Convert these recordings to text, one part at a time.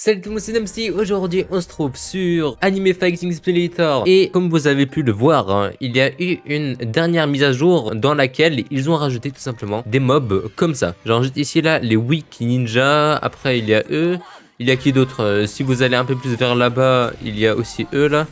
Salut tout le monde, c'est Namsi. Aujourd'hui, on se trouve sur Anime Fighting Simulator. Et comme vous avez pu le voir, hein, il y a eu une dernière mise à jour dans laquelle ils ont rajouté tout simplement des mobs comme ça. Genre juste ici là, les Weak Ninja. Après, il y a eux. Il y a qui d'autre? Euh, Si vous allez un peu plus vers là-bas, il y a aussi eux là.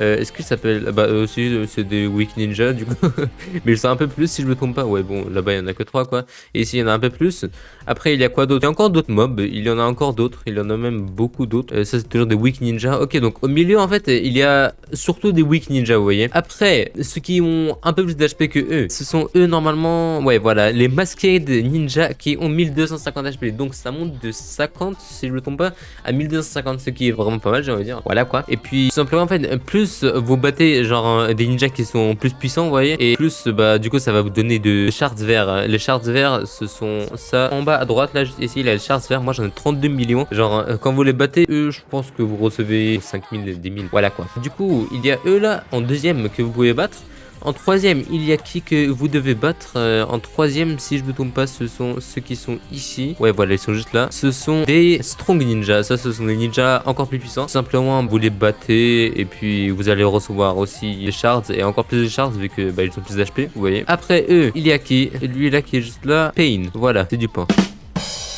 Euh, Est-ce qu'ils s'appellent Bah aussi euh, c'est des Weak Ninja du coup. Mais ils sont un peu plus si je me trompe pas. Ouais bon là-bas il y en a que 3 quoi. Et ici il y en a un peu plus. Après il y a quoi d'autre? Il y a encore d'autres mobs. Il y en a encore d'autres. Il y en a même beaucoup d'autres. Euh, ça c'est toujours des Weak Ninja. Ok donc au milieu en fait il y a surtout des Weak Ninja vous voyez. Après ceux qui ont un peu plus d'HP que eux. Ce sont eux normalement. Ouais voilà les Masquerade Ninja qui ont 1250 HP. Donc ça monte de 50 si je me trompe pas à 1250 ce qui est vraiment pas mal j'ai envie de dire. Voilà quoi. Et puis tout simplement en fait plus vous battez genre des ninjas qui sont plus puissants vous voyez et plus bah du coup ça va vous donner de shards verts. Les shards verts ce sont ça en bas à droite là juste ici a les shards verts. Moi j'en ai 32 millions. Genre quand vous les battez eux je pense que vous recevez 5000 10 000 voilà quoi. Du coup il y a eux là en deuxième que vous pouvez battre en troisième, il y a qui que vous devez battre euh, En troisième, si je me trompe pas, ce sont ceux qui sont ici. Ouais, voilà, ils sont juste là. Ce sont des strong ninjas. Ça, ce sont des ninjas encore plus puissants. Simplement, vous les battez et puis vous allez recevoir aussi les shards et encore plus de shards vu que bah, ils ont plus d'HP, vous voyez. Après eux, il y a qui? Lui là qui est juste là. Pain. Voilà, c'est du point.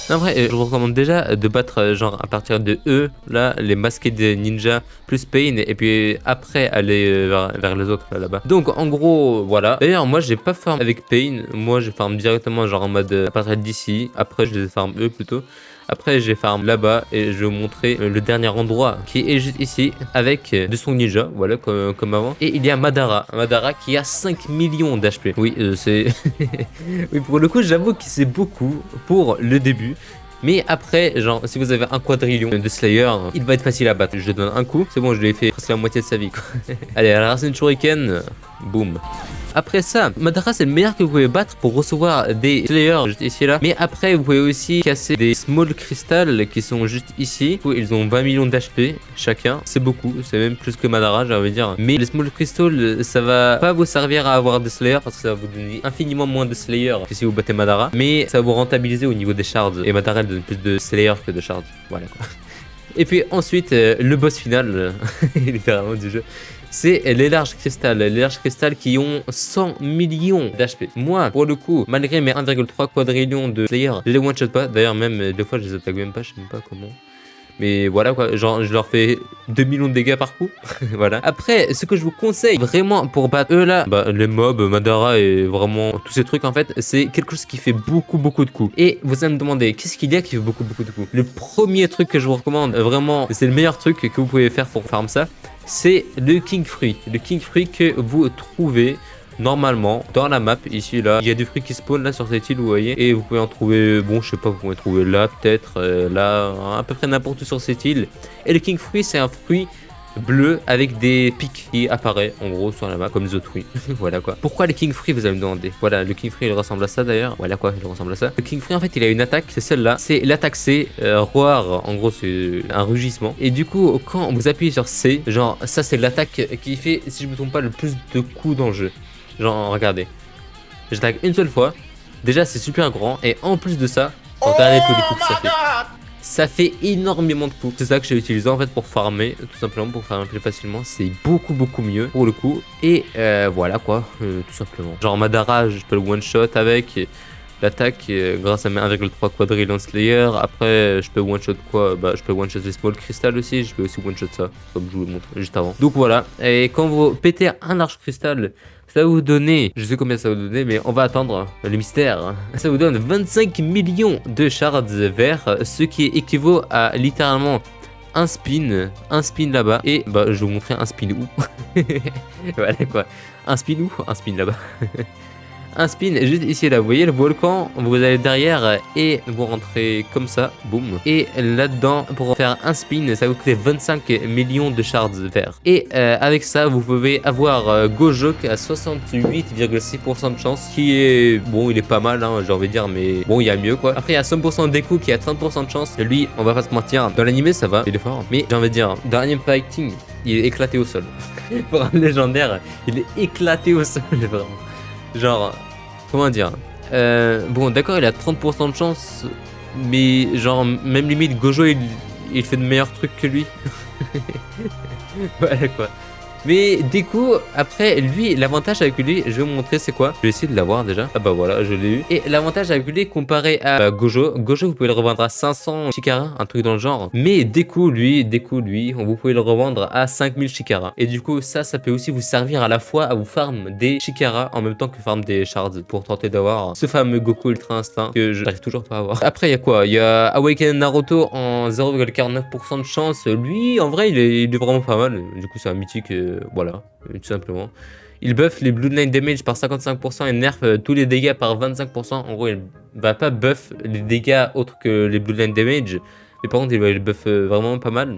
En vrai, je vous recommande déjà de battre euh, genre à partir de E, là, les masqués des ninjas plus Pain, et puis après aller euh, vers, les autres là-bas. Donc en gros, voilà. D'ailleurs, moi j'ai pas farm avec Pain, moi je farm directement genre en mode euh, à partir d'ici, après je les farm eux plutôt. Après, j'ai farm là-bas et je vais vous montrer le dernier endroit qui est juste ici avec de son ninja, voilà, comme, avant. Et il y a Madara, Madara qui a 5 millions d'HP. Oui, c'est... oui, pour le coup, j'avoue que c'est beaucoup pour le début. Mais après, genre, si vous avez un quadrillion de Slayer, il va être facile à battre. Je donne un coup, c'est bon, je lui ai fait presque la moitié de sa vie. Allez, à la racine Shuriken, boum. Après ça, Madara c'est le meilleur que vous pouvez battre pour recevoir des Slayers juste ici là. Mais après vous pouvez aussi casser des Small Crystal qui sont juste ici. Ils ont 20 millions d'HP chacun. C'est beaucoup, c'est même plus que Madara j'ai envie de dire. Mais les Small Crystal ça va pas vous servir à avoir des Slayers parce que ça va vous donner infiniment moins de Slayers que si vous battez Madara. Mais ça va vous rentabiliser au niveau des shards. Et Madara donne plus de Slayers que de shards. Voilà quoi. Et puis ensuite, euh, le boss final, littéralement du jeu, c'est les larges cristal. Les larges cristal qui ont 100 millions d'HP. Moi, pour le coup, malgré mes 1,3 quadrillions de players, les one-shot pas. D'ailleurs, même des fois, je les attaque même pas, je sais même pas comment. Mais voilà quoi, genre je leur fais 2 millions de dégâts par coup. voilà. Après, ce que je vous conseille vraiment pour battre eux là, bah, les mobs, Madara et vraiment tous ces trucs en fait, c'est quelque chose qui fait beaucoup beaucoup de coups. Et vous allez me demander, qu'est-ce qu'il y a qui fait beaucoup beaucoup de coups? Le premier truc que je vous recommande, vraiment, c'est le meilleur truc que vous pouvez faire pour farm ça, c'est le King Fruit. Le King Fruit que vous trouvez normalement dans la map ici là. Il y a des fruits qui spawnent là sur cette île vous voyez. Et vous pouvez en trouver bon je sais pas vous pouvez trouver là peut-être euh, là à peu près n'importe où sur cette île. Et le king fruit c'est un fruit bleu avec des pics qui apparaît en gros sur la map comme The voilà quoi. Pourquoi le King Free vous allez me demander? Voilà, le King Free il ressemble à ça d'ailleurs. Voilà quoi, il ressemble à ça. Le King Free en fait il a une attaque, c'est celle-là. C'est l'attaque C, euh, roar, en gros c'est un rugissement. Et du coup quand vous appuyez sur C, genre ça c'est l'attaque qui fait, si je me trompe pas, le plus de coups dans le jeu. Genre regardez, j'attaque une seule fois. Déjà c'est super grand et en plus de ça, regardez tous les coups que ça fait ça fait énormément de coups. C'est ça que j'ai utilisé en fait pour farmer, tout simplement pour farmer plus facilement. C'est beaucoup beaucoup mieux pour le coup. Et euh, voilà quoi, euh, tout simplement. Genre Madara, je peux le one shot avec l'attaque euh, grâce à mes 1,3 quadrillion slayer. Après, je peux one shot quoi? Bah, je peux one shot les small crystal aussi. Je peux aussi one shot ça, comme je vous le montre juste avant. Donc voilà. Et quand vous pétez un large cristal, ça va vous donner, je sais combien ça va vous donner, mais on va attendre le mystère. Ça vous donne 25 millions de shards verts, ce qui équivaut à littéralement un spin, un spin là-bas, et bah je vais vous montrer un spin où. voilà quoi, un spin où? Un spin là-bas. un spin juste ici là, vous voyez le volcan, vous allez derrière et vous rentrez comme ça, boum. Et là-dedans, pour faire un spin, ça vous coûte 25 millions de shards verts. Et euh, avec ça, vous pouvez avoir euh, Gojok à 68,6% de chance, qui est, bon, il est pas mal, hein, j'ai envie de dire, mais bon, il y a mieux quoi. Après, il y a 100% Deku qui a 30% de chance. Lui, on va pas se mentir, dans l'animé ça va, il est fort. Mais j'ai envie de dire, dans fighting, il est éclaté au sol. pour un légendaire, il est éclaté au sol, vraiment. Genre, comment dire euh, Bon, d'accord, il a 30% de chance, mais genre, même limite, Gojo, il, il fait de meilleurs trucs que lui. voilà quoi. Mais du coup, après, lui, l'avantage avec lui, je vais vous montrer c'est quoi. Je vais essayer de l'avoir déjà. Ah bah voilà, je l'ai eu. Et l'avantage avec lui, comparé à bah, Gojo, Gojo, vous pouvez le revendre à 500 Chikara, un truc dans le genre. Mais coup lui, coup lui, vous pouvez le revendre à 5000 Chikara. Et du coup, ça, ça peut aussi vous servir à la fois à vous farm des Chikara en même temps que farm des shards pour tenter d'avoir ce fameux Goku Ultra Instinct que je n'arrive toujours pas à avoir. Après, il y a quoi? Il y a Awaken Naruto en 0,49% de chance. Lui, en vrai, il est, il est, vraiment pas mal. Du coup, c'est un mythique. Voilà, tout simplement. Il buff les Bloodline Damage par 55% et nerf euh, tous les dégâts par 25%. En gros, il va pas buff les dégâts autres que les Bloodline Damage. Mais par contre, il va buff euh, vraiment pas mal.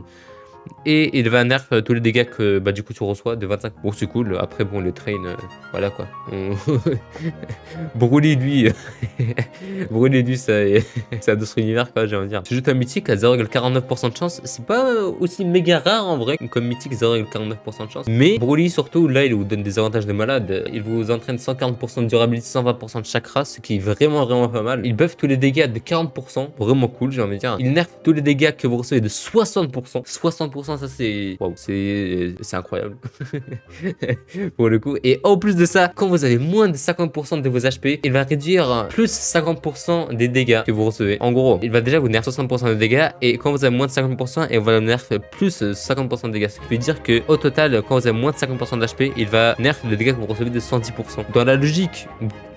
Et il va nerf euh, tous les dégâts que bah, du coup tu reçois de 25. Bon, c'est cool. Après, bon, les trains, euh, voilà quoi. On... Brûler lui, brûler lui, c'est un autre univers quoi, j'ai envie de dire. C'est juste un mythique à 0,49% de chance. C'est pas aussi méga rare en vrai comme mythique 0,49% de chance. Mais Broly surtout, là, il vous donne des avantages de malade. Il vous entraîne 140% de durabilité, 120% de chakra, ce qui est vraiment vraiment pas mal. Il buff tous les dégâts de 40%, vraiment cool, j'ai envie de dire. Il nerf tous les dégâts que vous recevez de 60%, 60% ça c'est c'est incroyable pour le coup. Et en plus de ça, quand vous avez moins de 50% de vos HP, il va réduire plus 50% des dégâts que vous recevez. En gros, il va déjà vous nerf 60% de dégâts et quand vous avez moins de 50%, il va nerf plus 50% de dégâts. Ce qui veut dire que au total, quand vous avez moins de 50% d'HP, il va nerf le dégâts que vous recevez de 110%. Dans la logique,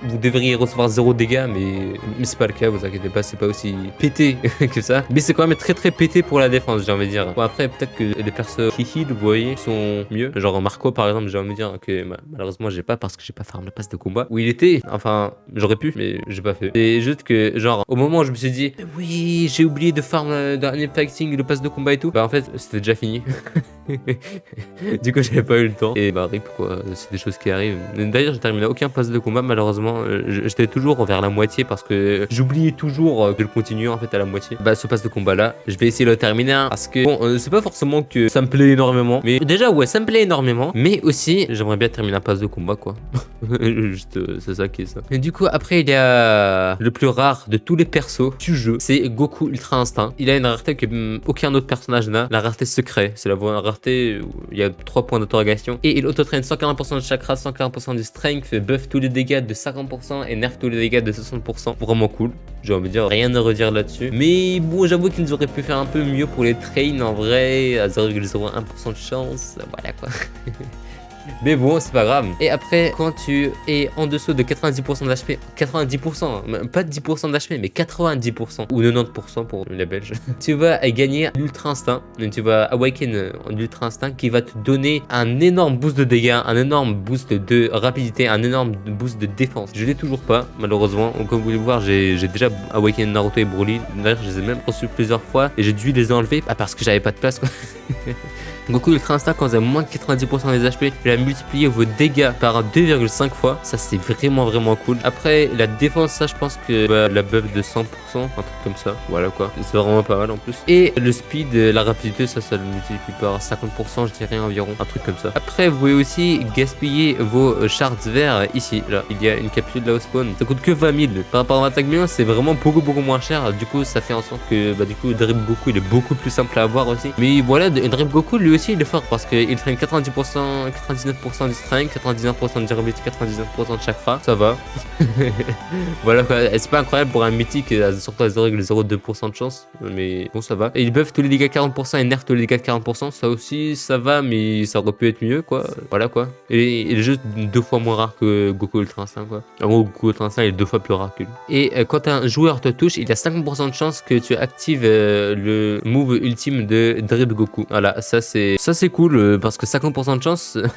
vous devriez recevoir 0 dégâts, mais, mais c'est pas le cas, vous inquiétez pas, c'est pas aussi pété que ça. Mais c'est quand même très très pété pour la défense, j'ai envie de dire. Bon, après, peut-être que les persos qui heal, vous voyez, sont mieux. Genre Marco, par exemple, j'ai envie de dire que malheureusement, j'ai pas parce que j'ai pas farm la passe de combat où il était. Enfin, j'aurais pu, mais j'ai pas fait. C'est juste que, genre, au moment où je me suis dit, oui, j'ai oublié de farm dernier fighting, le pass de combat et tout, bah en fait, c'était déjà fini. du coup, j'avais pas eu le temps. Et bah, rip, quoi. C'est des choses qui arrivent. D'ailleurs, j'ai terminé aucun pass de combat, malheureusement. Euh, j'étais toujours vers la moitié parce que j'oubliais toujours euh, de le continuer en fait à la moitié. Bah, ce pass de combat là, je vais essayer de le terminer hein, parce que bon, euh, c'est pas forcément que ça me plaît énormément. Mais déjà, ouais, ça me plaît énormément. Mais aussi, j'aimerais bien terminer un pass de combat, quoi. Juste, c'est ça qui est ça. Et du coup, après, il y a le plus rare de tous les persos du jeu. C'est Goku Ultra Instinct. Il a une rareté que hum, aucun autre personnage n'a. La rareté secret. C'est la rareté il y a 3 points d'interrogation. Et il auto-traîne 140% de chakra, 140% de strength, buff tous les dégâts de 50% et nerf tous les dégâts de 60%. Vraiment cool. J'ai envie de dire rien à redire là-dessus. Mais bon, j'avoue qu'ils auraient pu faire un peu mieux pour les trains en vrai. À 0,01% de chance. Voilà quoi. Mais bon, c'est pas grave. Et après, quand tu es en dessous de 90% d'HP, 90%, pas 10% d'HP, mais 90% ou 90% pour les Belges, tu vas gagner l'Ultra Instinct. Tu vas Awaken l'Ultra Instinct qui va te donner un énorme boost de dégâts, un énorme boost de rapidité, un énorme boost de défense. Je l'ai toujours pas, malheureusement. Comme vous pouvez le voir, j'ai déjà Awaken Naruto et Broly. D'ailleurs, je les ai même reçus plusieurs fois et j'ai dû les enlever parce que j'avais pas de place. Quoi. Goku Ultra Instinct, quand vous avez moins de 90% des HP, il a multiplié vos dégâts par 2,5 fois. Ça, c'est vraiment, vraiment cool. Après, la défense, ça, je pense que bah, la buff de 100%, un truc comme ça. Voilà quoi. C'est vraiment pas mal en plus. Et le speed, la rapidité, ça, ça le multiplie par 50%, je dirais environ. Un truc comme ça. Après, vous pouvez aussi gaspiller vos shards verts ici. Là, il y a une capsule là au spawn. Ça coûte que 20 000. Par rapport à 25 millions, c'est vraiment beaucoup, beaucoup moins cher. Du coup, ça fait en sorte que, bah, du coup, Drip Goku, il est beaucoup plus simple à avoir aussi. Mais voilà, Drip Goku, lui aussi, il est fort parce qu'il traîne 90%, 99% du strength, 99% de durabilité, 99% de chakra, ça va. voilà quoi, c'est pas incroyable pour un mythique, surtout à 0,02% de chance, mais bon ça va. Et il buff tous les dégâts 40% et nerf tous les dégâts 40%, ça aussi ça va, mais ça aurait pu être mieux quoi, voilà quoi. Et il est juste deux fois moins rare que Goku Ultra Instinct quoi. En gros, Goku Ultra Instinct est deux fois plus rare que lui. Et euh, quand un joueur te touche, il y a 50% de chance que tu actives euh, le move ultime de Drip Goku. Voilà, ça c'est ça c'est cool euh, parce que 50% de chance.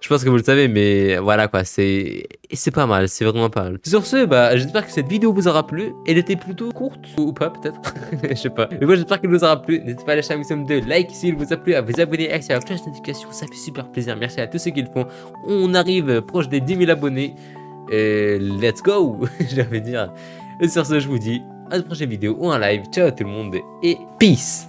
Je pense que vous le savez, mais voilà quoi, c'est c'est pas mal, c'est vraiment pas mal. Sur ce, bah j'espère que cette vidéo vous aura plu. Elle était plutôt courte, ou pas peut-être, je sais pas. Mais moi j'espère qu'elle vous aura plu. N'hésitez pas à lâcher un maximum de like s'il vous a plu, à vous abonner, à activer la cloche notification, ça fait super plaisir. Merci à tous ceux qui le font. On arrive proche des 10 000 abonnés. Et let's go, de dire. Et sur ce, je vous dis à la prochaine vidéo ou un live. Ciao tout le monde et peace